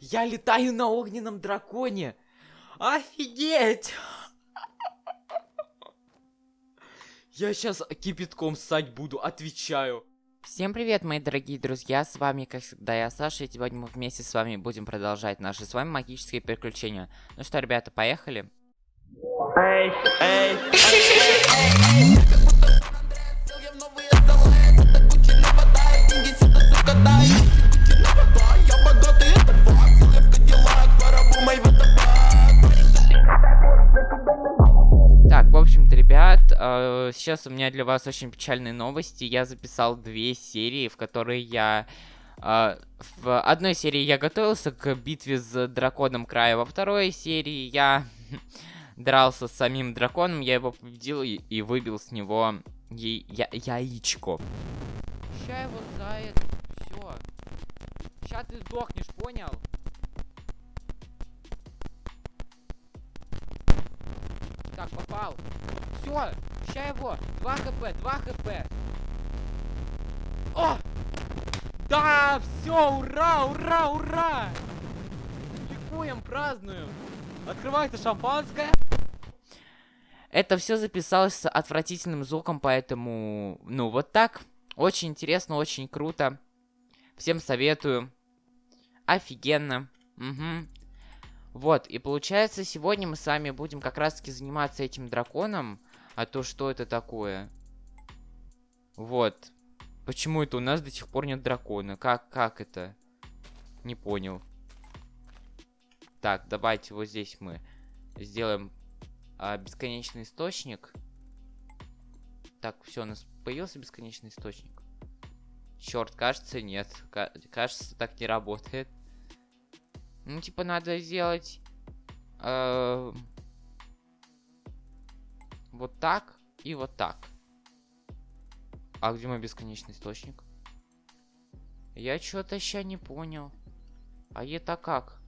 Я летаю на огненном драконе! Офигеть! Я сейчас кипятком ссать буду, отвечаю. Всем привет, мои дорогие друзья, с вами, как всегда, я Саша, и сегодня мы вместе с вами будем продолжать наши с вами магические приключения. Ну что, ребята, поехали? Эй, эй, эй, эй. Ребят, э, сейчас у меня для вас очень печальные новости. Я записал две серии, в которые я... Э, в одной серии я готовился к битве с драконом края, во второй серии я дрался с самим драконом, я его победил и, выбил с него я яичко. Ща его за это... Сейчас ты сдохнешь, понял? Так, попал. Все, ща его. 2 хп, 2 хп. О! Да, все, ура, ура, ура! Ликуем, празднуем. Открывается шампанское. Это все записалось с отвратительным звуком, поэтому, ну, вот так. Очень интересно, очень круто. Всем советую. Офигенно. Угу. Вот, и получается, сегодня мы с вами будем как раз-таки заниматься этим драконом. А то что это такое? Вот. Почему это у нас до сих пор нет дракона? Как, как это? Не понял. Так, давайте вот здесь мы сделаем а, бесконечный источник. Так, все, у нас появился бесконечный источник. Черт, кажется, нет. Кажется, так не работает. Ну, типа, надо сделать... Э, вот так и вот так. А где мой бесконечный источник? Я что-то сейчас не понял. А это как?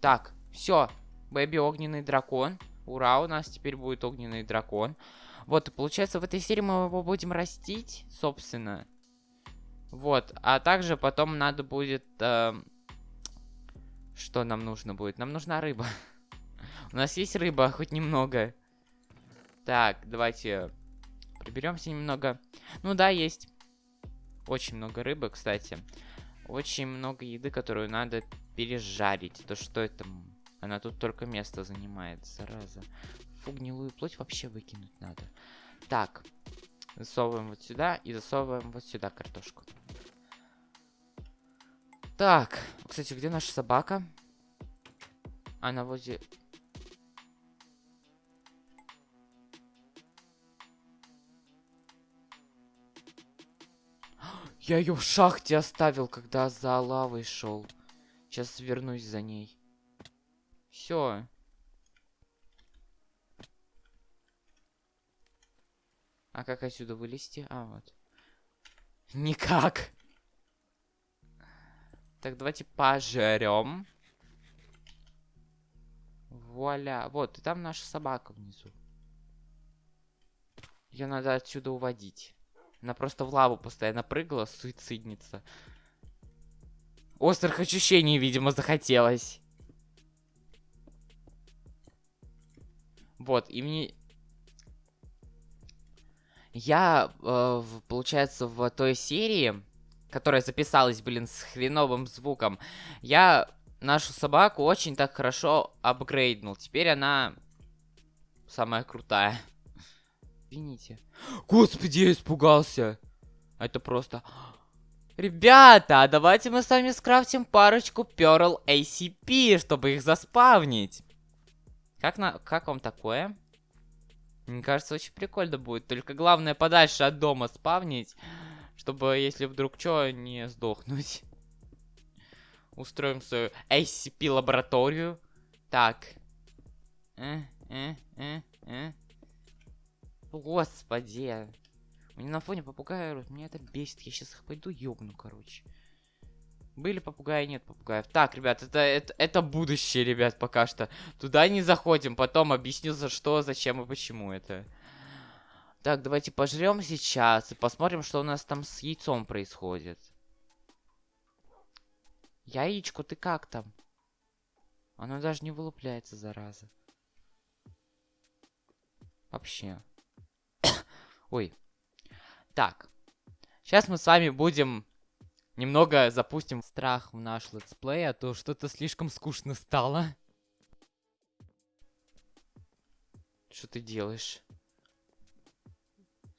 Так, все. Бэби огненный дракон. Ура, у нас теперь будет огненный дракон. Вот, и получается, в этой серии мы его будем растить, собственно. Вот, а также потом надо будет... Э, что нам нужно будет? Нам нужна рыба. У нас есть рыба, хоть немного. Так, давайте приберемся немного. Ну да, есть. Очень много рыбы, кстати. Очень много еды, которую надо пережарить. То что это? Она тут только место занимает, зараза. Фу, гнилую плоть вообще выкинуть надо. Так, засовываем вот сюда и засовываем вот сюда картошку. Так, кстати, где наша собака? Она возле... Я ее в шахте оставил, когда за лавой шел. Сейчас вернусь за ней. Все. А как отсюда вылезти? А, вот. Никак. Так, давайте пожрем. Вуаля. Вот, и там наша собака внизу. Ее надо отсюда уводить. Она просто в лаву постоянно прыгала, суицидница. Острых ощущений, видимо, захотелось. Вот, и мне... Я, э, получается, в той серии которая записалась, блин, с хреновым звуком, я нашу собаку очень так хорошо апгрейднул. Теперь она самая крутая. Извините. Господи, я испугался. Это просто... Ребята, давайте мы с вами скрафтим парочку Pearl ACP, чтобы их заспавнить. Как, на... как вам такое? Мне кажется, очень прикольно будет. Только главное подальше от дома спавнить. Чтобы, если вдруг что, не сдохнуть. Устроим свою SCP-лабораторию. Так. Э, э, э, э. Господи. Мне на фоне попугая орут. Меня это бесит. Я сейчас их пойду ёбну, короче. Были попугаи, нет попугаев. Так, ребят, это, это, это будущее, ребят, пока что. Туда не заходим. Потом объясню, за что, зачем и почему это. Так, давайте пожрем сейчас и посмотрим, что у нас там с яйцом происходит. Яичко, ты как там? Оно даже не вылупляется, зараза. Вообще. Ой. Так. Сейчас мы с вами будем немного запустим страх в наш летсплей, а то что-то слишком скучно стало. Что ты делаешь?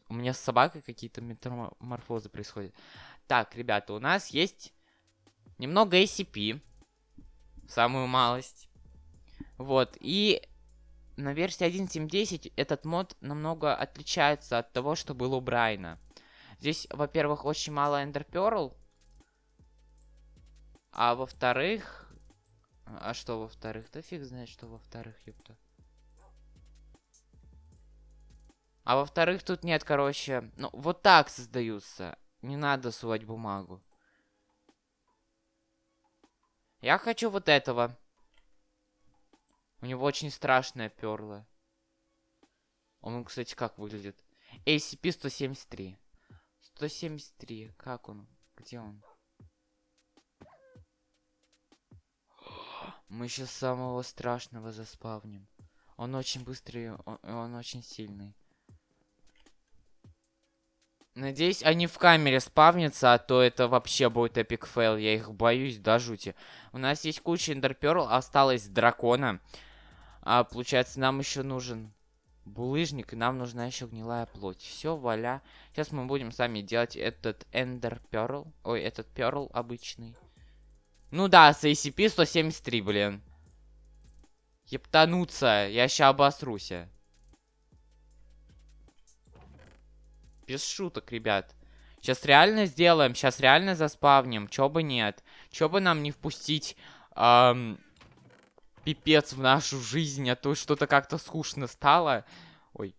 У меня с собакой какие-то метаморфозы происходят. Так, ребята, у нас есть немного ACP. Самую малость. Вот, и на версии 1.7.10 этот мод намного отличается от того, что было у Брайна. Здесь, во-первых, очень мало Ender Pearl. А во-вторых... А что во-вторых? Да фиг знает, что во-вторых, ёпта. А во-вторых, тут нет, короче... Ну, вот так создаются. Не надо сувать бумагу. Я хочу вот этого. У него очень страшное перло. Он, кстати, как выглядит? ACP-173. 173. Как он? Где он? Мы сейчас самого страшного заспавним. Он очень быстрый, он, он очень сильный. Надеюсь, они в камере спавнятся, а то это вообще будет epic fail. Я их боюсь до жути. У нас есть куча ender pearl, осталось дракона. А получается, нам еще нужен булыжник, и нам нужна еще гнилая плоть. Все, вуаля. Сейчас мы будем сами делать этот ender pearl. Ой, этот pearl обычный. Ну да, с ACP-173, блин. Ептануться, я ща обосруся. Без шуток, ребят. Сейчас реально сделаем, сейчас реально заспавним. Чё бы нет. Чё бы нам не впустить эм, пипец в нашу жизнь, а то что-то как-то скучно стало. Ой.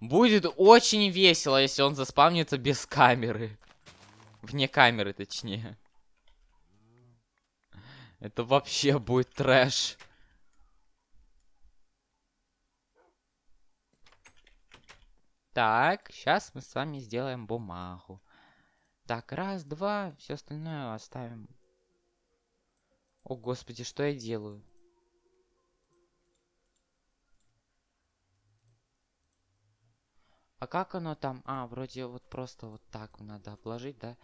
Будет очень весело, если он заспавнится без камеры. Вне камеры, точнее. Это вообще будет трэш. Так, сейчас мы с вами сделаем бумагу. Так, раз, два, все остальное оставим. О, господи, что я делаю? А как оно там? А, вроде вот просто вот так надо обложить, да?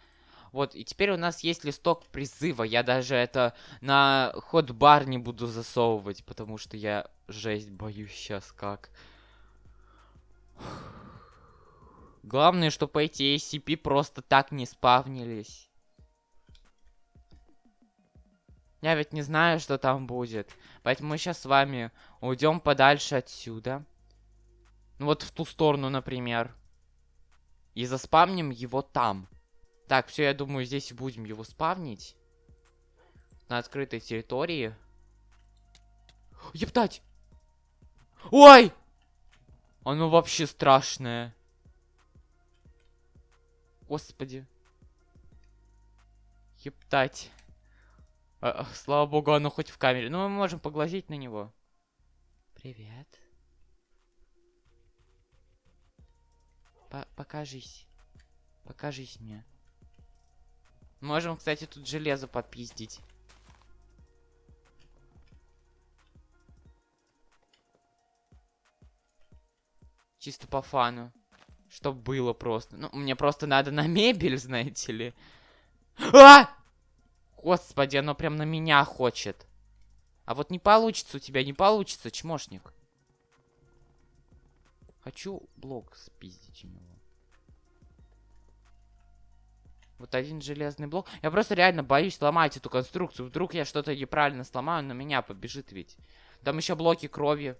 Вот, и теперь у нас есть листок призыва. Я даже это на ход-бар не буду засовывать, потому что я жесть боюсь сейчас как. Главное, чтобы эти ACP просто так не спавнились. Я ведь не знаю, что там будет. Поэтому мы сейчас с вами уйдем подальше отсюда. Ну вот в ту сторону, например. И заспавним его там. Так, все, я думаю, здесь будем его спавнить. На открытой территории. Ептать! Ой! Оно вообще страшное. Господи. Ептать. А, слава богу, оно хоть в камере. Ну, мы можем поглазеть на него. Привет. По покажись. Покажись мне. Можем, кстати, тут железо подпиздить. Чисто по фану. Чтоб было просто. Ну, мне просто надо на мебель, знаете ли. А! Господи, оно прям на меня хочет. А вот не получится у тебя, не получится, чмошник. Хочу блок спиздить у него. Вот один железный блок. Я просто реально боюсь ломать эту конструкцию. Вдруг я что-то неправильно сломаю, на меня побежит ведь. Там еще блоки крови.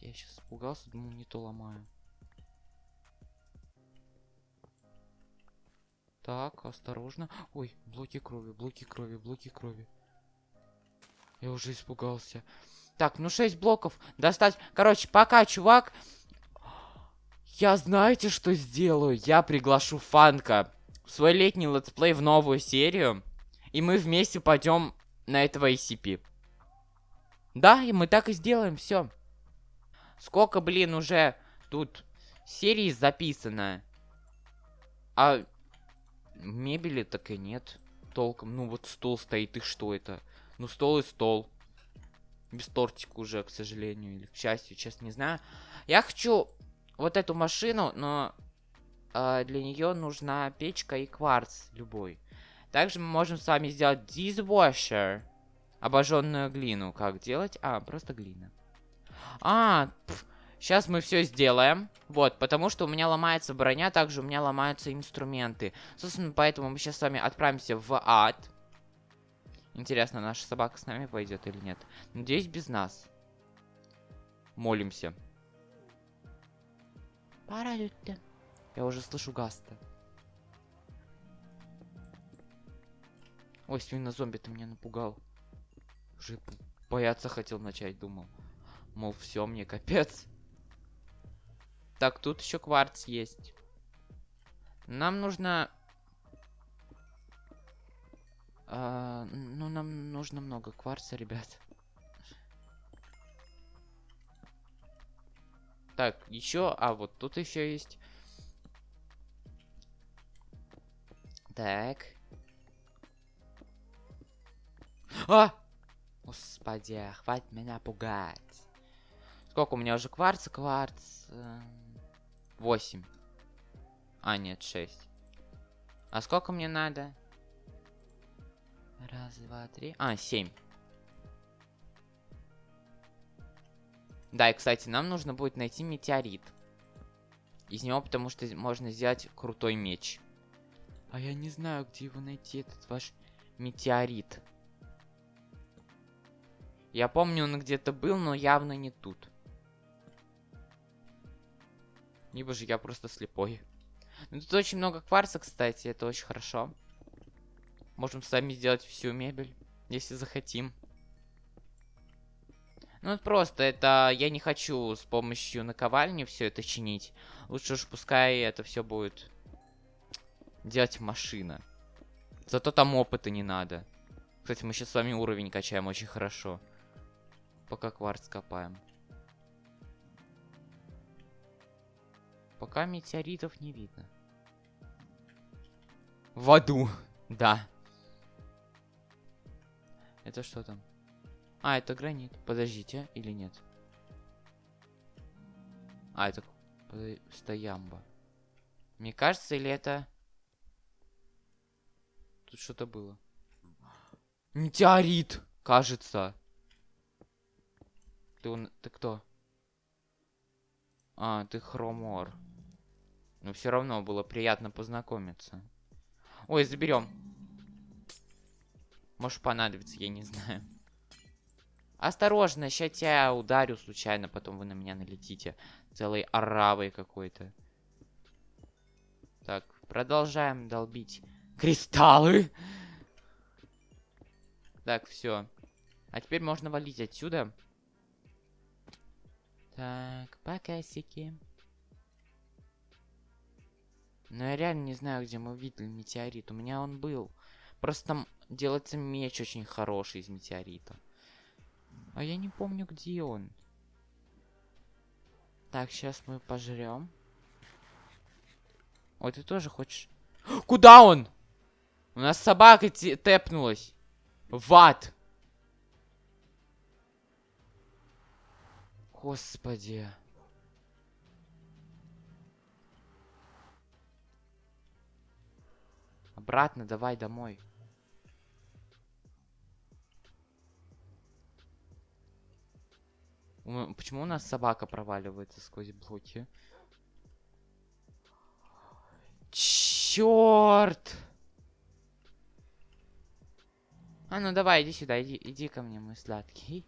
Я сейчас испугался, думал, не то ломаю. Так, осторожно. Ой, блоки крови, блоки крови, блоки крови. Я уже испугался. Так, ну 6 блоков достать. Короче, пока, чувак. Я знаете, что сделаю? Я приглашу Фанка в свой летний летсплей в новую серию. И мы вместе пойдем на этого SCP. Да, и мы так и сделаем, все. Сколько, блин, уже тут серии записано. А мебели так и нет толком. Ну вот стол стоит, и что это? Ну стол и стол. Без тортика уже, к сожалению, или к счастью, честно не знаю. Я хочу вот эту машину, но э, для нее нужна печка и кварц любой. Также мы можем с вами сделать dishwasher. Обожженную глину. Как делать? А, просто глина. А, пф, сейчас мы все сделаем. Вот, потому что у меня ломается броня, также у меня ломаются инструменты. Собственно, поэтому мы сейчас с вами отправимся в ад. Интересно, наша собака с нами пойдет или нет? Надеюсь, без нас. Молимся. Паралюте. Я уже слышу Гаста. Ой, свино-зомби, ты меня напугал. Уже бояться хотел начать, думал. Мол, все, мне капец. Так, тут еще кварц есть. Нам нужно... А, ну, нам нужно много кварца, ребят. Так, еще... А, вот тут еще есть. Так. А! Господи, хватит меня пугать. Сколько у меня уже кварца? Кварц... Эм, восемь. А, нет, шесть. А сколько мне надо? Раз, два, три. А, семь. Да, и, кстати, нам нужно будет найти метеорит. Из него, потому что можно сделать крутой меч. А я не знаю, где его найти, этот ваш метеорит. Я помню, он где-то был, но явно не тут. Либо же я просто слепой. Ну, тут очень много кварца, кстати, это очень хорошо. Можем сами сделать всю мебель, если захотим. Ну, это просто, это я не хочу с помощью наковальни все это чинить. Лучше уж пускай это все будет делать машина. Зато там опыта не надо. Кстати, мы сейчас с вами уровень качаем очень хорошо. Пока кварц копаем. Пока метеоритов не видно. В аду, да. Это что там? А, это гранит. Подождите, или нет? А, это стоямба. Мне кажется, или это... Тут что-то было. Метеорит, кажется. Ты, он... ты кто? А, ты хромор. Но все равно было приятно познакомиться. Ой, заберем. Может понадобится, я не знаю. Осторожно, сейчас я ударю случайно, потом вы на меня налетите. Целой оравой какой-то. Так, продолжаем долбить кристаллы. Так, все. А теперь можно валить отсюда. Так, покасики. Но я реально не знаю, где мы видели метеорит. У меня он был. Просто там делается меч очень хороший из метеорита. А я не помню, где он. Так, сейчас мы пожрем. Ой, ты тоже хочешь... Куда он? У нас собака тэпнулась. В ад. Господи. Обратно давай домой. Почему у нас собака проваливается сквозь блоки? Черт! А ну давай, иди сюда, иди, иди ко мне, мой сладкий.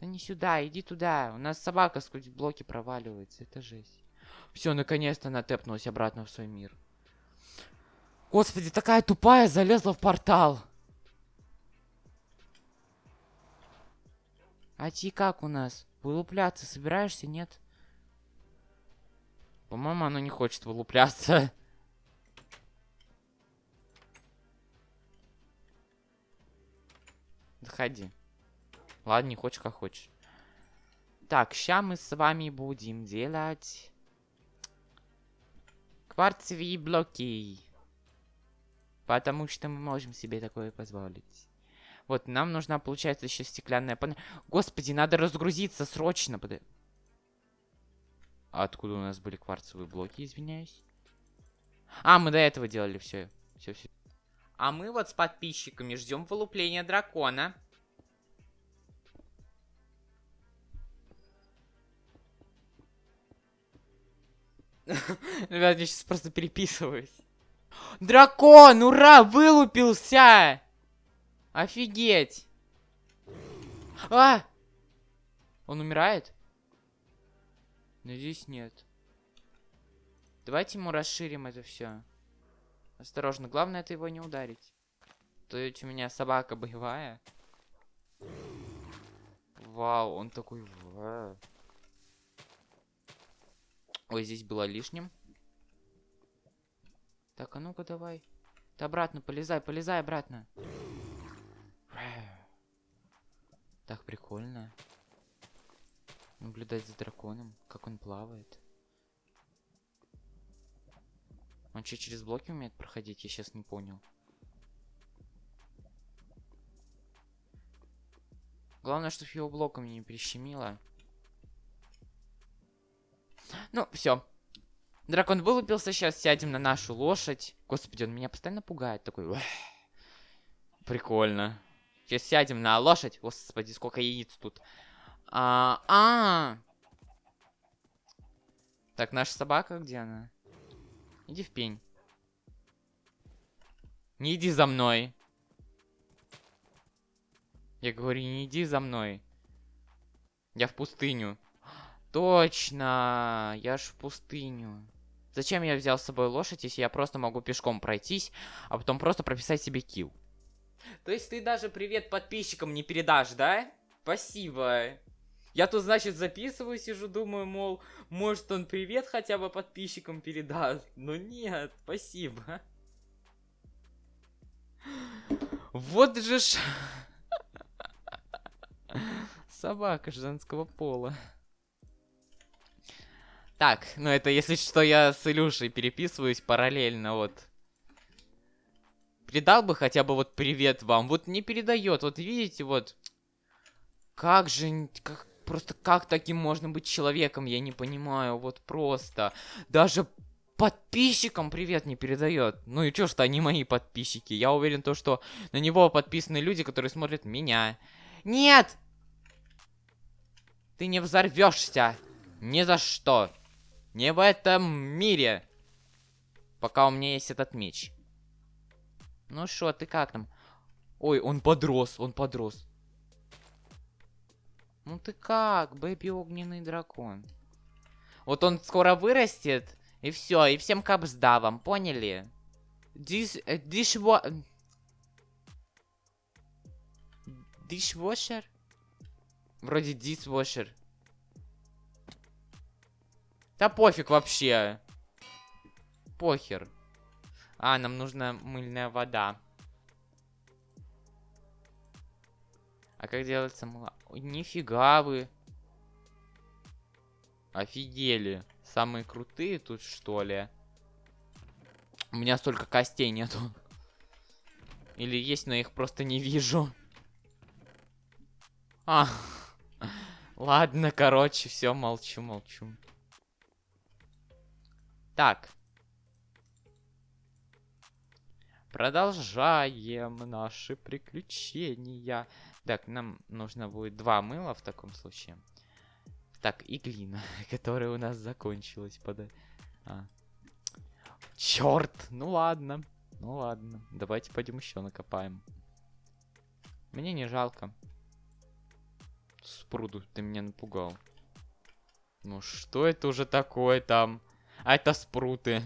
Да не сюда, иди туда. У нас собака сквозь блоки проваливается. Это жесть. Все, наконец-то она тэпнулась обратно в свой мир. Господи, такая тупая залезла в портал. А ти как у нас? Вылупляться собираешься, нет? По-моему, она не хочет вылупляться. Заходи. Ладно, не хочешь, как хочешь. Итак, сейчас мы с вами будем делать кварцевые блоки. Потому что мы можем себе такое позволить. Вот, нам нужна, получается, еще стеклянная панель. Господи, надо разгрузиться срочно. Под... А откуда у нас были кварцевые блоки, извиняюсь? А, мы до этого делали все. Все, все. А мы вот с подписчиками ждем вылупления дракона. Ребят, я сейчас просто переписываюсь. Дракон, ура, вылупился! Офигеть! А! Он умирает? Надеюсь, нет. Давайте ему расширим это все. Осторожно, главное это его не ударить. То есть у меня собака боевая. Вау, он такой... Ой, здесь было лишним. Так, а ну-ка давай. Ты обратно, полезай, полезай обратно. Так прикольно. Наблюдать за драконом, как он плавает. Он что, через блоки умеет проходить? Я сейчас не понял. Главное, чтобы его блоком не прищемило. Ну, все. Дракон вылупился, сейчас сядем на нашу лошадь. Господи, он меня постоянно пугает. Такой... Прикольно. Сейчас сядем на лошадь. Господи, сколько яиц тут. А, а, -а. Так, наша собака, где она? Иди в пень. Не иди за мной. Я говорю, не иди за мной. Я в пустыню. Точно, я ж в пустыню. Зачем я взял с собой лошадь, если я просто могу пешком пройтись, а потом просто прописать себе килл? То есть ты даже привет подписчикам не передашь, да? Спасибо. Я тут, значит, записываю, сижу, думаю, мол, может он привет хотя бы подписчикам передаст. Но нет, спасибо. Вот же ж... Собака женского пола. Так, ну это если что, я с Илюшей переписываюсь параллельно, вот. Передал бы хотя бы вот привет вам. Вот не передает. Вот видите, вот. Как же... Как, просто как таким можно быть человеком, я не понимаю. Вот просто. Даже подписчикам привет не передает. Ну и чё что они мои подписчики? Я уверен то, что на него подписаны люди, которые смотрят меня. Нет! Ты не взорвешься. Ни за что. Не в этом мире. Пока у меня есть этот меч. Ну что, ты как там? Ой, он подрос, он подрос. Ну ты как, бэби огненный дракон? Вот он скоро вырастет, и все, и всем капсда вам, поняли? Диш... Дишво... Дишвошер? Вроде дисвошер. Да пофиг вообще. Похер. А, нам нужна мыльная вода. А как делается мыло? Нифига вы. Офигели. Самые крутые тут, что ли? У меня столько костей нету. Или есть, но их просто не вижу. А, ладно, короче, все, молчу, молчу. Так, Продолжаем наши приключения. Так, нам нужно будет два мыла в таком случае. Так, и глина, которая у нас закончилась. Под... А. Черт! Ну ладно. Ну ладно. Давайте пойдем еще накопаем. Мне не жалко. Спруду, ты меня напугал. Ну что это уже такое там? А это спруты.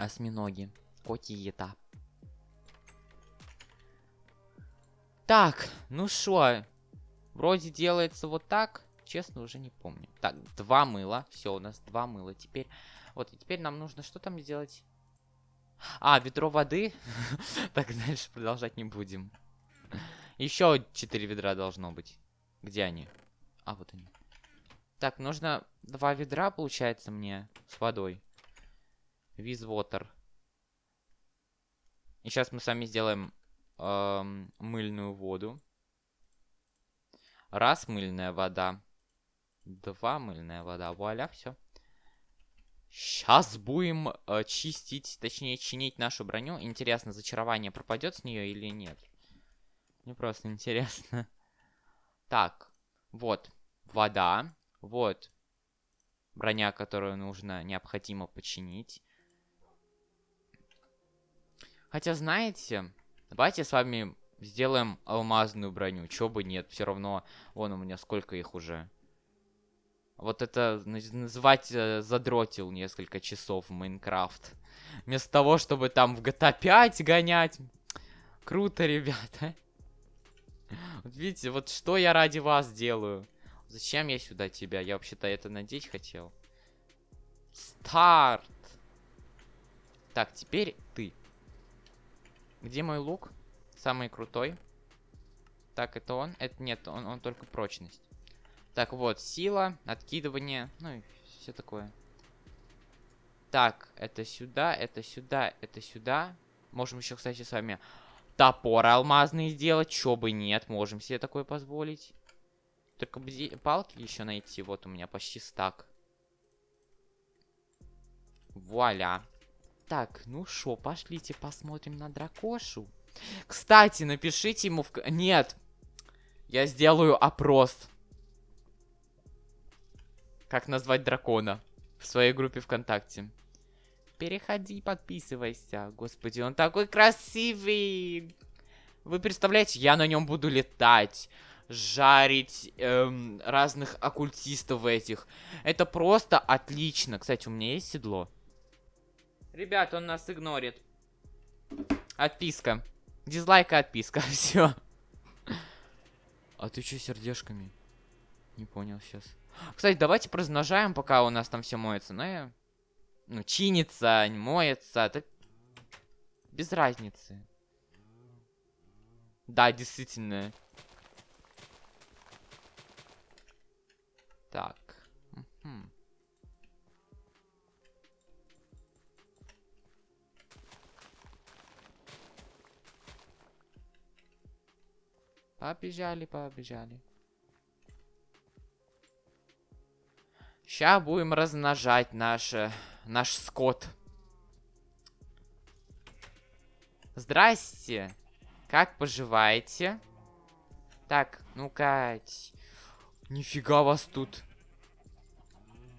Осьминоги. Котиета. Так, ну что? Вроде делается вот так. Честно, уже не помню. Так, два мыла. Все, у нас два мыла. Теперь, вот, и теперь нам нужно что там сделать? А, ведро воды. Так, дальше продолжать не будем. Еще 4 ведра должно быть. Где они? А, вот они. Так, нужно два ведра, получается, мне с водой. Water. И сейчас мы с вами сделаем эм, мыльную воду. Раз мыльная вода. Два мыльная вода. Вуаля, все. Сейчас будем э, чистить, точнее чинить нашу броню. Интересно, зачарование пропадет с нее или нет? Мне просто интересно. Так, вот вода. Вот броня, которую нужно, необходимо починить. Хотя, знаете, давайте с вами сделаем алмазную броню. Чё бы нет, все равно, вон у меня сколько их уже. Вот это называть э, задротил несколько часов в Майнкрафт. Вместо того, чтобы там в GTA 5 гонять. Круто, ребята. Вот видите, вот что я ради вас делаю. Зачем я сюда тебя? Я вообще-то это надеть хотел. Старт. Так, теперь ты. Где мой лук? Самый крутой. Так, это он? Это нет, он, он только прочность. Так, вот, сила, откидывание, ну и все такое. Так, это сюда, это сюда, это сюда. Можем еще, кстати, с вами топор алмазный сделать. Чё бы нет, можем себе такое позволить. Только палки еще найти. Вот у меня почти стак. Вуаля. Так, ну шо, пошлите посмотрим на дракошу. Кстати, напишите ему в... Нет. Я сделаю опрос. Как назвать дракона в своей группе ВКонтакте. Переходи, подписывайся. Господи, он такой красивый. Вы представляете, я на нем буду летать жарить эм, разных оккультистов этих. Это просто отлично. Кстати, у меня есть седло. Ребят, он нас игнорит. Отписка. Дизлайк и отписка. Все. А ты что сердечками? Не понял сейчас. Кстати, давайте размножаем, пока у нас там все моется. Ну, я... ну чинится, моется. Это без разницы. Да, действительно. Так. Угу. Побежали, побежали. Сейчас будем размножать наш, наш скот. Здрасте. Как поживаете? Так, ну-ка. Нифига вас тут.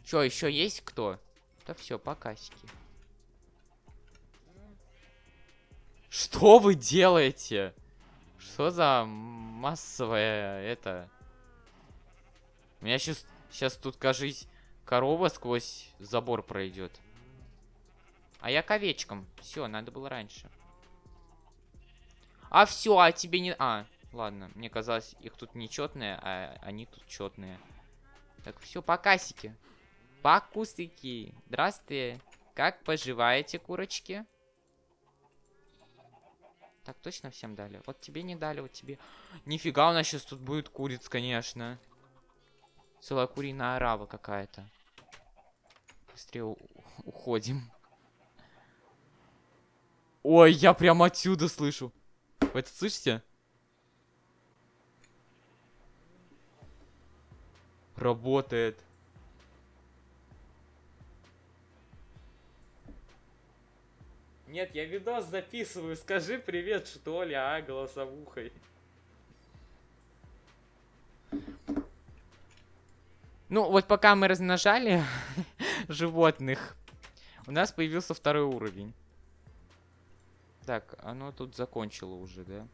Чё, еще есть кто? Да все, покасики. Что вы делаете? Что за массовая это? У меня сейчас, сейчас тут, кажись, корова сквозь забор пройдет. А я к овечкам. Все, надо было раньше. А все, а тебе не... А, Ладно, мне казалось, их тут нечетные, а они тут четные. Так, все, покасики. Покусики. Здравствуйте. Как поживаете, курочки? Так, точно всем дали? Вот тебе не дали, вот тебе... Нифига, у нас сейчас тут будет куриц, конечно. Целая куриная арава какая-то. Быстрее уходим. Ой, я прям отсюда слышу. Вы это слышите? Работает. Нет, я видос записываю. Скажи привет, что ли, а, голосовухой. Ну, вот пока мы размножали животных, у нас появился второй уровень. Так, оно тут закончило уже, да?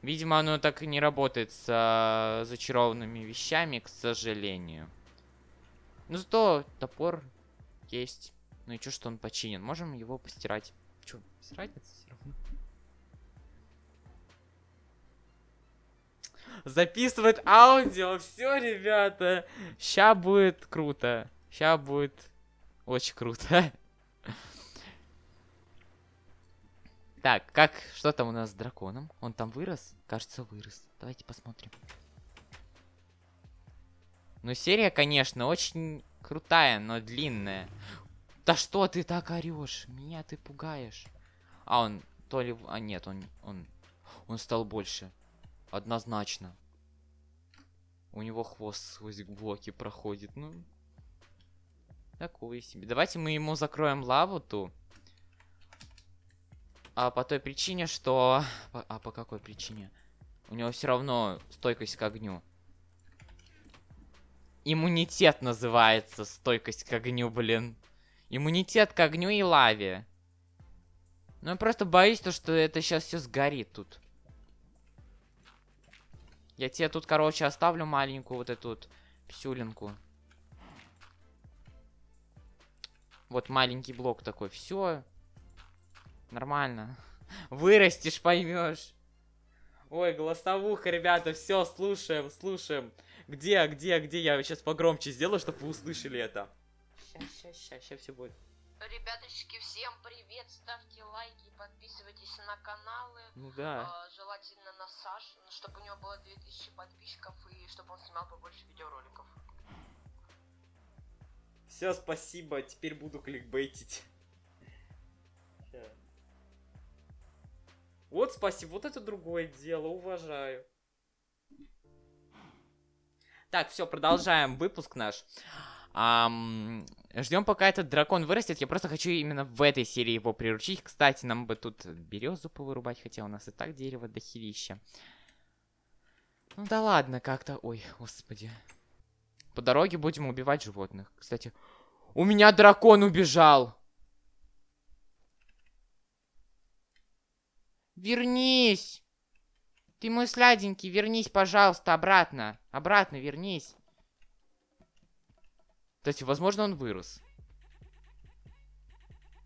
Видимо, оно так и не работает с а, зачарованными вещами, к сожалению. Ну, зато топор есть. Ну и что, что он починен? Можем его постирать. Че, без разницы все равно. Записывает аудио. Все, ребята. Ща будет круто. Ща будет очень круто. Так, как, что там у нас с драконом? Он там вырос? Кажется, вырос. Давайте посмотрим. Ну, серия, конечно, очень крутая, но длинная. Да что ты так орешь? Меня ты пугаешь. А он то ли... А нет, он... Он, он стал больше. Однозначно. У него хвост сквозь блоки проходит. Ну... Такое себе. Давайте мы ему закроем лаву ту. А по той причине, что... А по какой причине? У него все равно стойкость к огню. Иммунитет называется стойкость к огню, блин. Иммунитет к огню и лаве. Ну, я просто боюсь, то, что это сейчас все сгорит тут. Я тебе тут, короче, оставлю маленькую вот эту вот псюлинку. Вот маленький блок такой. Все. Нормально. Вырастешь, поймешь. Ой, голосовуха, ребята, все, слушаем, слушаем. Где, где, где? Я сейчас погромче сделаю, чтобы вы услышали это. Сейчас, сейчас, сейчас, сейчас все будет. Ребяточки, всем привет, ставьте лайки, подписывайтесь на каналы. Ну да. А, желательно на Саш, чтобы у него было 2000 подписчиков и чтобы он снимал побольше видеороликов. Все, спасибо, теперь буду кликбейтить. Вот спасибо, вот это другое дело, уважаю. Так, все, продолжаем выпуск наш. Ам, ждем, пока этот дракон вырастет. Я просто хочу именно в этой серии его приручить. Кстати, нам бы тут березу повырубать, хотя у нас и так дерево дохерища. Ну да ладно, как-то... Ой, господи. По дороге будем убивать животных. Кстати, у меня дракон убежал. Вернись! Ты мой сладенький, вернись, пожалуйста, обратно. Обратно вернись. Кстати, возможно, он вырос.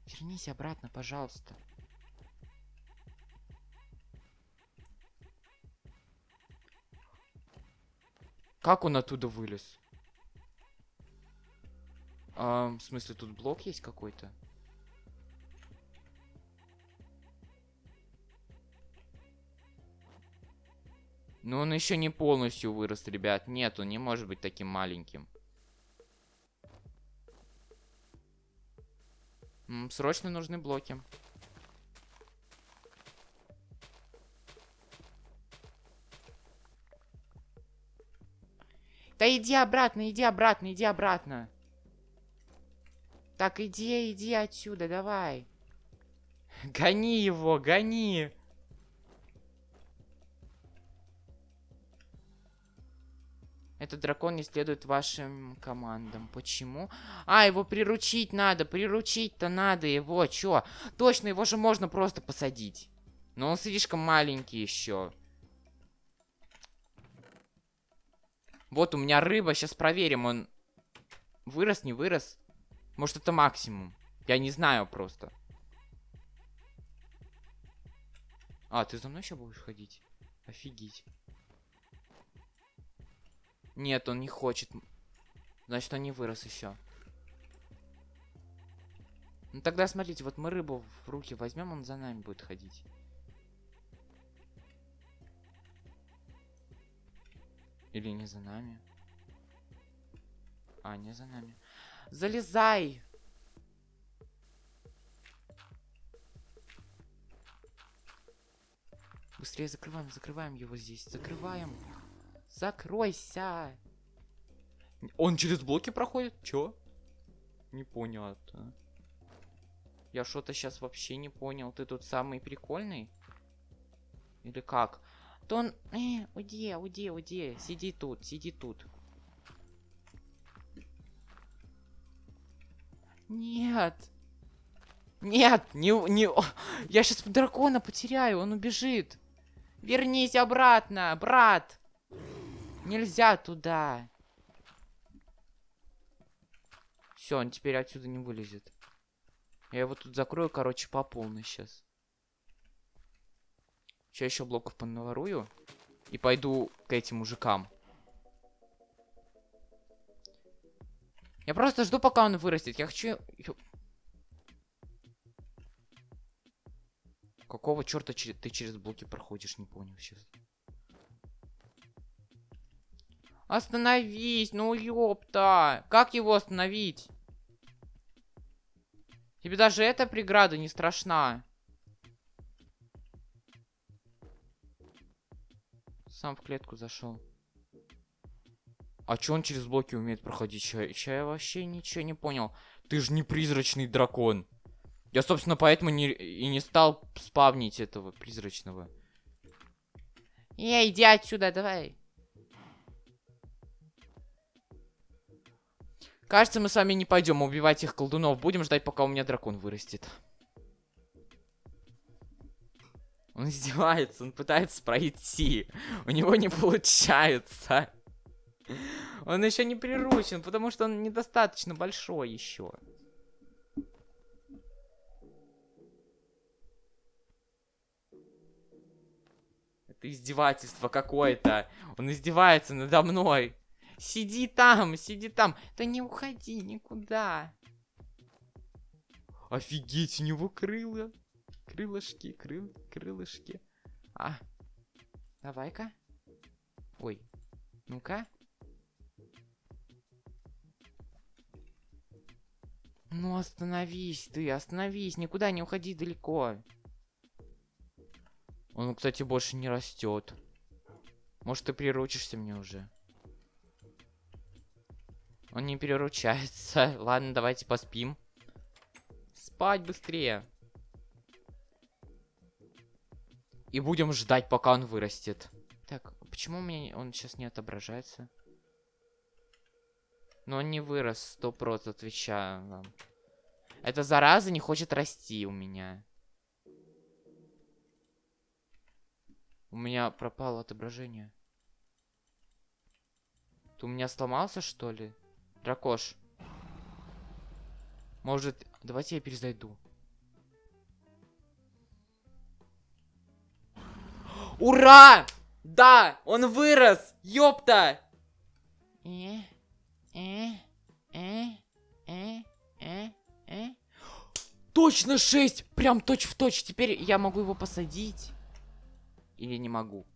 Вернись обратно, пожалуйста. Как он оттуда вылез? А, в смысле, тут блок есть какой-то? Но он еще не полностью вырос, ребят. Нет, он не может быть таким маленьким. Срочно нужны блоки. Да иди обратно, иди обратно, иди обратно. Так, иди, иди отсюда, давай. Гони его, гони. Этот дракон не следует вашим командам. Почему? А, его приручить надо. Приручить-то надо его. Чё? Точно, его же можно просто посадить. Но он слишком маленький еще. Вот у меня рыба. Сейчас проверим, он вырос, не вырос. Может, это максимум. Я не знаю просто. А, ты за мной еще будешь ходить? Офигеть. Нет, он не хочет. Значит, он не вырос еще. Ну тогда смотрите, вот мы рыбу в руки возьмем, он за нами будет ходить. Или не за нами? А, не за нами. Залезай! Быстрее закрываем, закрываем его здесь. Закрываем. Закройся! Он через блоки проходит? Чё? Не понял это. Я что-то сейчас вообще не понял. Ты тут самый прикольный? Или как? То он... Э, уйди, уйди, уйди. Сиди тут, сиди тут. Нет. Нет, не... не... Я сейчас дракона потеряю, он убежит. Вернись обратно, брат. Нельзя туда. Все, он теперь отсюда не вылезет. Я его тут закрою, короче, по полной сейчас. Сейчас еще блоков понаворую. И пойду к этим мужикам. Я просто жду, пока он вырастет. Я хочу... Какого черта ты через блоки проходишь, не понял сейчас. Остановись, ну ёпта. Как его остановить? Тебе даже эта преграда не страшна. Сам в клетку зашел. А чё он через блоки умеет проходить? Ща, ща я вообще ничего не понял. Ты же не призрачный дракон. Я, собственно, поэтому не, и не стал спавнить этого призрачного. Эй, иди отсюда, давай. Кажется, мы с вами не пойдем убивать их колдунов. Будем ждать, пока у меня дракон вырастет. Он издевается, он пытается пройти. У него не получается. Он еще не приручен, потому что он недостаточно большой еще. Это издевательство какое-то. Он издевается надо мной. Сиди там, сиди там. Да не уходи никуда. Офигеть, у него крыло. Крылышки, крыл, крылышки. А, давай-ка. Ой, ну-ка. Ну остановись ты, остановись, никуда не уходи далеко. Он, кстати, больше не растет. Может, ты приручишься мне уже? Он не переручается. Ладно, давайте поспим. Спать быстрее. И будем ждать, пока он вырастет. Так, почему у меня он сейчас не отображается? Но он не вырос, сто процентов отвечаю вам. Эта зараза не хочет расти у меня. У меня пропало отображение. Ты у меня сломался, что ли? Дракош. Может, давайте я перезайду. Ура! Да, он вырос! Ёпта! Э, э, э, э, э, э. Точно 6! Прям точь в точь. Теперь я могу его посадить. Или не могу?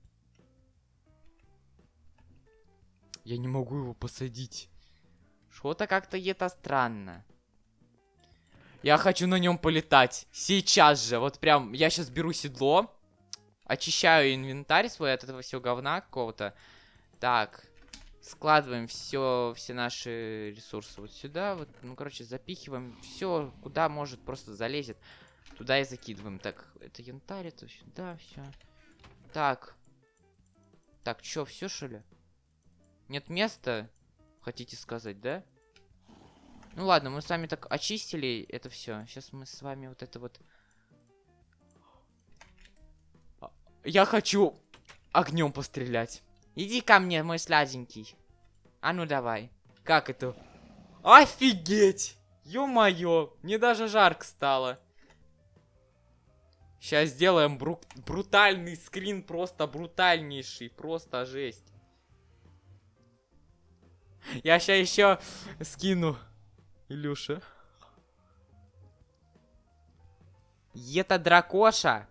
Я не могу его посадить. Что-то как-то это странно. Я хочу на нем полетать. Сейчас же. Вот прям, я сейчас беру седло. Очищаю инвентарь свой от этого всего говна какого-то. Так. Складываем все, все наши ресурсы вот сюда. Вот, ну, короче, запихиваем все, куда может просто залезет. Туда и закидываем. Так, это янтарь, это сюда, все. Так. Так, что, все что ли? Нет места? Хотите сказать, да? Ну ладно, мы с вами так очистили это все. Сейчас мы с вами вот это вот... А, я хочу огнем пострелять. Иди ко мне, мой сладенький. А ну давай. Как это? Офигеть! Ё-моё, мне даже жарко стало. Сейчас сделаем бру брутальный скрин, просто брутальнейший, просто жесть. Я сейчас еще скину, Илюша. Это дракоша.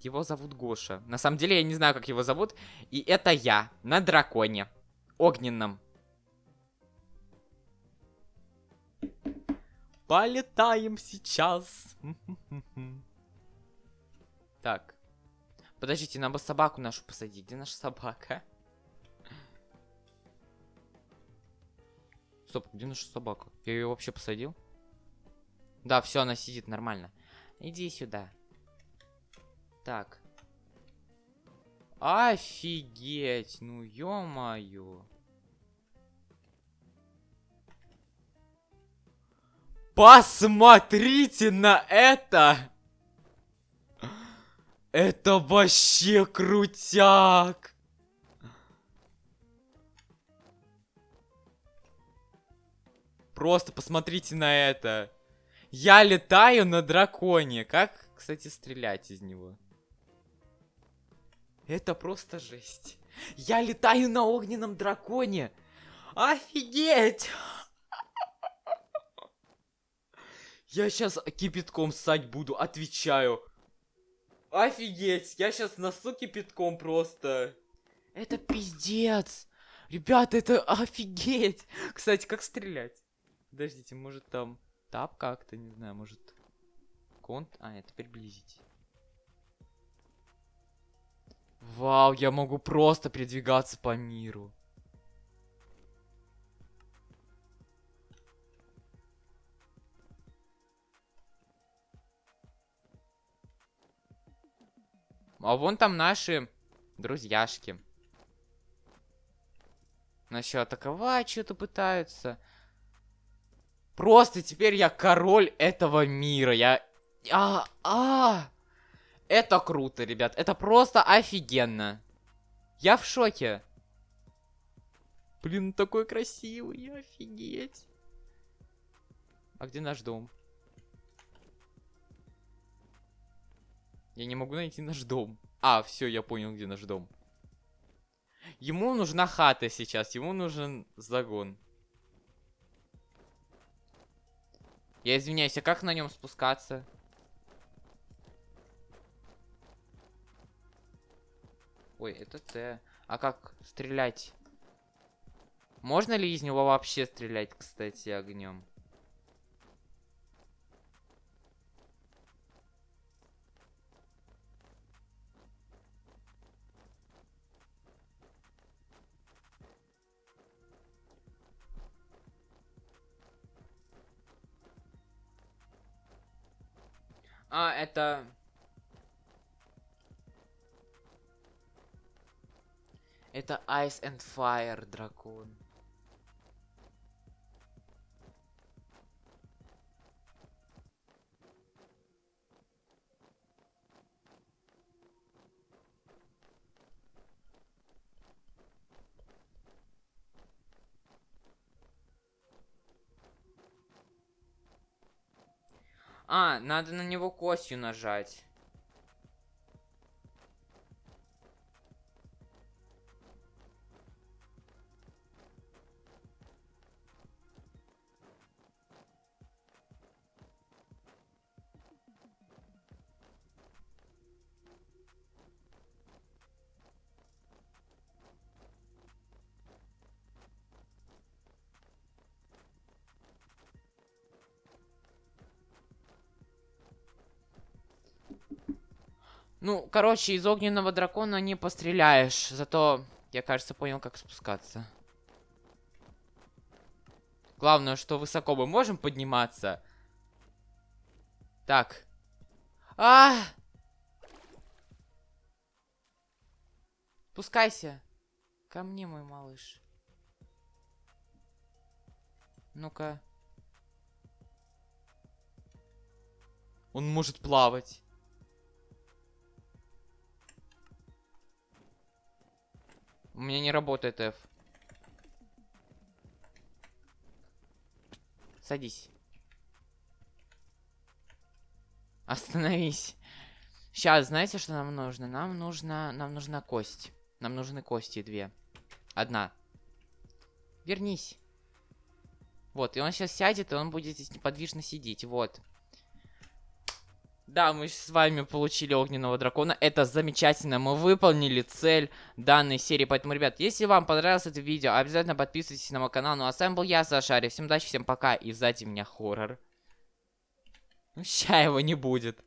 Его зовут Гоша. На самом деле я не знаю, как его зовут. И это я на драконе. Огненном. Полетаем сейчас. Так. Подождите, бы собаку нашу посадить. Где наша собака? Стоп, где наша собака? Я ее вообще посадил? Да, все, она сидит нормально. Иди сюда. Так. Офигеть, ну ё-моё. Посмотрите на это! Это вообще крутяк! Просто посмотрите на это. Я летаю на драконе. Как, кстати, стрелять из него? Это просто жесть. Я летаю на огненном драконе. Офигеть! Я сейчас кипятком ссать буду, отвечаю. Офигеть, я сейчас носу кипятком просто. Это пиздец. Ребята, это офигеть. Кстати, как стрелять? Подождите, может там тап как-то, не знаю, может... Конт... А, это приблизить. Вау, я могу просто передвигаться по миру. А вон там наши друзьяшки. Начал атаковать, что-то пытаются. Просто теперь я король этого мира. Я... А, а, это круто, ребят. Это просто офигенно. Я в шоке. Блин, такой красивый, офигеть. А где наш дом? Я не могу найти наш дом. А, все, я понял, где наш дом. Ему нужна хата сейчас, ему нужен загон. Я извиняюсь, а как на нем спускаться? Ой, это Т. А как стрелять? Можно ли из него вообще стрелять, кстати, огнем? А, это... Это Ice and Fire дракон. А, надо на него костью нажать. Ну, короче, из огненного дракона не постреляешь. Зато я, кажется, понял, как спускаться. Главное, что высоко мы можем подниматься. Так. А! -а, -а! Спускайся. Ко мне, мой малыш. Ну-ка. Он может плавать. У меня не работает F. Садись. Остановись. Сейчас, знаете, что нам нужно? Нам нужно, нам нужна кость. Нам нужны кости две. Одна. Вернись. Вот, и он сейчас сядет, и он будет здесь неподвижно сидеть. Вот. Да, мы с вами получили огненного дракона. Это замечательно. Мы выполнили цель данной серии. Поэтому, ребят, если вам понравилось это видео, обязательно подписывайтесь на мой канал. Ну а с вами был я, Сашари. Всем удачи, всем пока. И сзади меня хоррор. Ща его не будет.